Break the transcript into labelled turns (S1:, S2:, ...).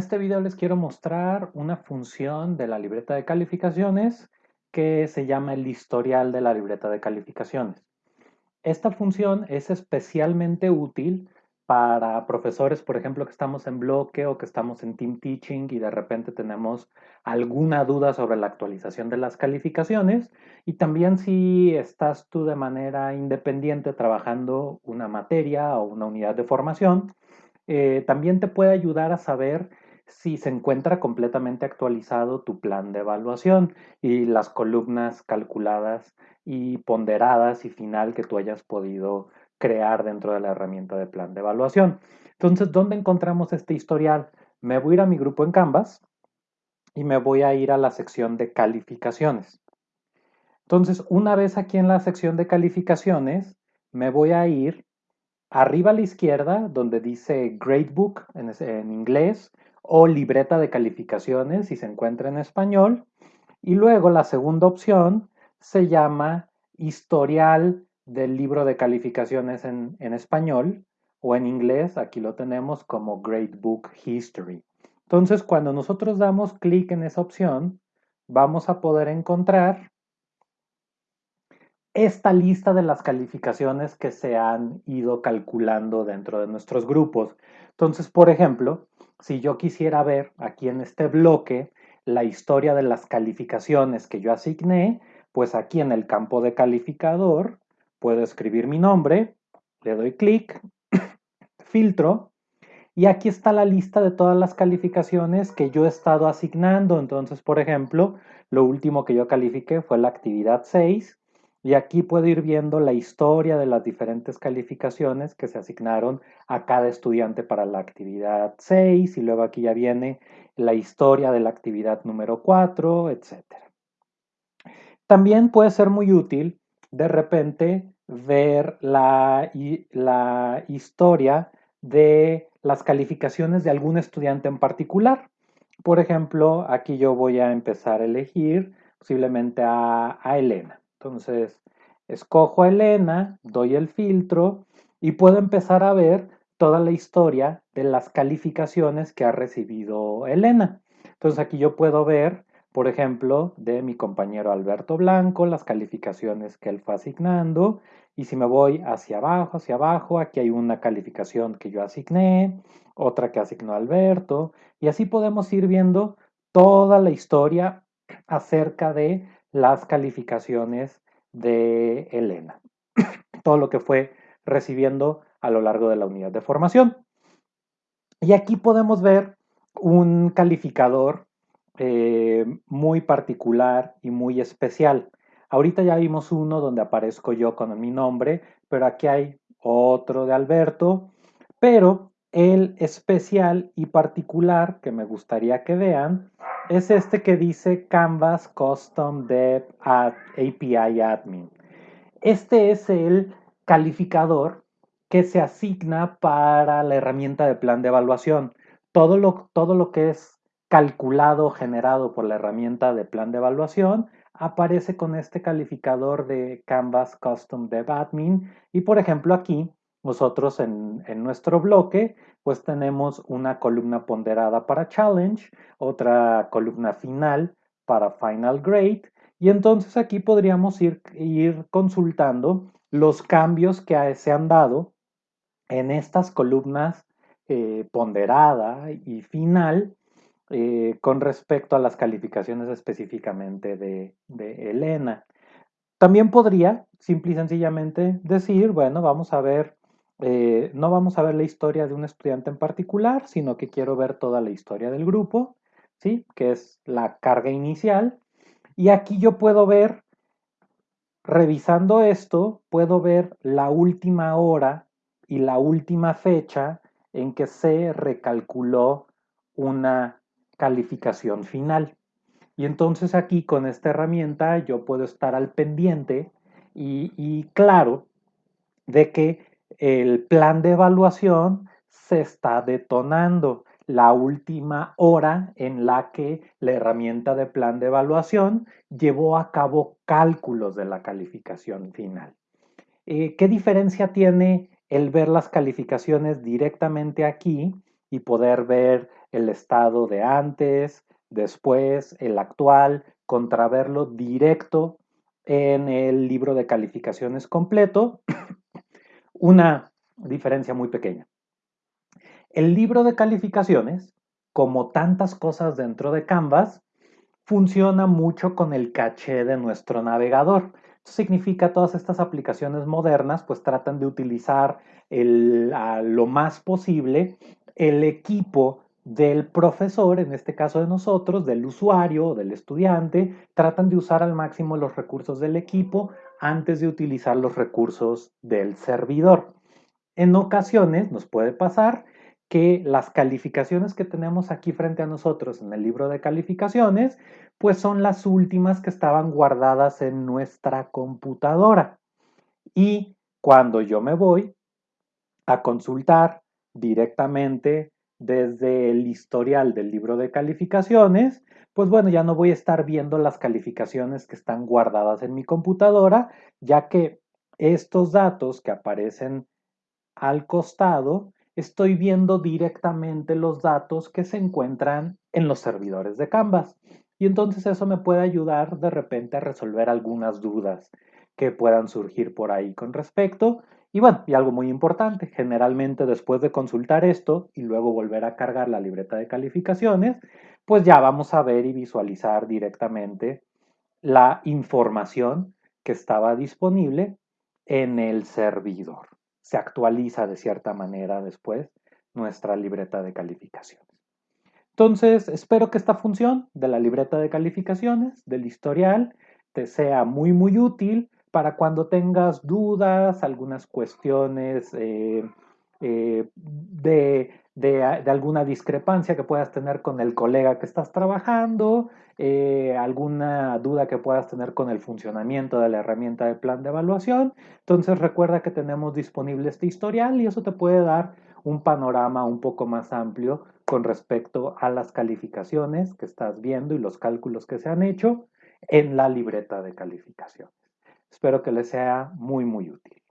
S1: este video les quiero mostrar una función de la libreta de calificaciones que se llama el historial de la libreta de calificaciones. Esta función es especialmente útil para profesores, por ejemplo, que estamos en bloque o que estamos en team teaching y de repente tenemos alguna duda sobre la actualización de las calificaciones y también si estás tú de manera independiente trabajando una materia o una unidad de formación, eh, también te puede ayudar a saber si se encuentra completamente actualizado tu plan de evaluación y las columnas calculadas y ponderadas y final que tú hayas podido crear dentro de la herramienta de plan de evaluación. Entonces, ¿dónde encontramos este historial? Me voy a ir a mi grupo en Canvas y me voy a ir a la sección de calificaciones. Entonces, una vez aquí en la sección de calificaciones, me voy a ir arriba a la izquierda donde dice Gradebook en, en inglés o libreta de calificaciones si se encuentra en español. Y luego la segunda opción se llama historial del libro de calificaciones en, español o en inglés, aquí lo tenemos como Gradebook History. Entonces, cuando nosotros damos clic en esa opción, vamos a poder encontrar esta lista de las calificaciones que se han ido calculando dentro de nuestros grupos. Entonces, por ejemplo, si yo quisiera ver aquí en este bloque la historia de las calificaciones que yo asigné, pues aquí en el campo de calificador puedo escribir mi nombre, le doy clic, filtro, y aquí está la lista de todas las calificaciones que yo he estado asignando. Entonces, por ejemplo, lo último que yo califiqué fue la actividad 6, y aquí puedo ir viendo la historia de las diferentes calificaciones que se asignaron a cada estudiante para la actividad 6, y luego aquí ya viene la historia de la actividad número 4, etc. También puede ser muy útil de repente ver la, historia de las calificaciones de algún estudiante en particular. Por ejemplo, aquí yo voy a empezar a elegir posiblemente a, a, Elena. Entonces, escojo a Elena, doy el filtro y puedo empezar a ver toda la historia de las calificaciones que ha recibido Elena. Entonces, aquí yo puedo ver por ejemplo, de mi compañero Alberto Blanco, las calificaciones que él fue asignando. Y si me voy hacia abajo, hacia abajo, aquí hay una calificación que yo asigné, otra que asignó Alberto. Y así podemos ir viendo toda la historia acerca de las calificaciones de Elena. Todo lo que fue recibiendo a lo largo de la unidad de formación. Y aquí podemos ver un calificador eh, muy particular y muy especial. Ahorita ya vimos uno donde aparezco yo con mi nombre, pero aquí hay otro de Alberto, pero el especial y particular que me gustaría que vean es este que dice Canvas Custom Dev API Admin. Este es el calificador que se asigna para la herramienta de plan de evaluación. Todo lo, todo lo que es calculado, generado por la herramienta de plan de evaluación, aparece con este calificador de Canvas Custom Dev Admin. Y por ejemplo aquí, nosotros en, en, nuestro bloque, pues tenemos una columna ponderada para Challenge, otra columna final para Final Grade. Y entonces aquí podríamos ir, ir consultando los cambios que se han dado en estas columnas eh, ponderada y final eh, con respecto a las calificaciones específicamente de, Elena. También podría, simple y sencillamente, decir, bueno, vamos a ver, eh, no vamos a ver la historia de un estudiante en particular, sino que quiero ver toda la historia del grupo, ¿sí? Que es la carga inicial. Y aquí yo puedo ver, revisando esto, puedo ver la última hora y la última fecha en que se recalculó una calificación final. Y entonces aquí con esta herramienta yo puedo estar al pendiente y, claro de que el plan de evaluación se está detonando la última hora en la que la herramienta de plan de evaluación llevó a cabo cálculos de la calificación final. Eh, ¿Qué diferencia tiene el ver las calificaciones directamente aquí y poder ver el estado de antes, después, el actual, contraverlo directo en el libro de calificaciones completo. Una diferencia muy pequeña. El libro de calificaciones, como tantas cosas dentro de Canvas, funciona mucho con el caché de nuestro navegador. Esto significa todas estas aplicaciones modernas pues tratan de utilizar lo más posible el equipo del profesor, en este caso de nosotros, del usuario, del estudiante, tratan de usar al máximo los recursos del equipo antes de utilizar los recursos del servidor. En ocasiones nos puede pasar que las calificaciones que tenemos aquí frente a nosotros en el libro de calificaciones, pues son las últimas que estaban guardadas en nuestra computadora. Y cuando yo me voy a consultar directamente desde el historial del libro de calificaciones, pues bueno, ya no voy a estar viendo las calificaciones que están guardadas en mi computadora, ya que estos datos que aparecen al costado estoy viendo directamente los datos que se encuentran en los servidores de Canvas. Y entonces eso me puede ayudar de repente a resolver algunas dudas que puedan surgir por ahí con respecto. Y bueno, y algo muy importante, generalmente después de consultar esto y luego volver a cargar la libreta de calificaciones, pues ya vamos a ver y visualizar directamente la información que estaba disponible en el servidor se actualiza de cierta manera después nuestra libreta de calificaciones. Entonces, espero que esta función de la libreta de calificaciones, del historial, te sea muy, muy útil para cuando tengas dudas, algunas cuestiones eh, eh, de, alguna discrepancia que puedas tener con el colega que estás trabajando, eh, alguna duda que puedas tener con el funcionamiento de la herramienta de plan de evaluación. Entonces recuerda que tenemos disponible este historial y eso te puede dar un panorama un poco más amplio con respecto a las calificaciones que estás viendo y los cálculos que se han hecho en la libreta de calificaciones. Espero que les sea muy, muy útil.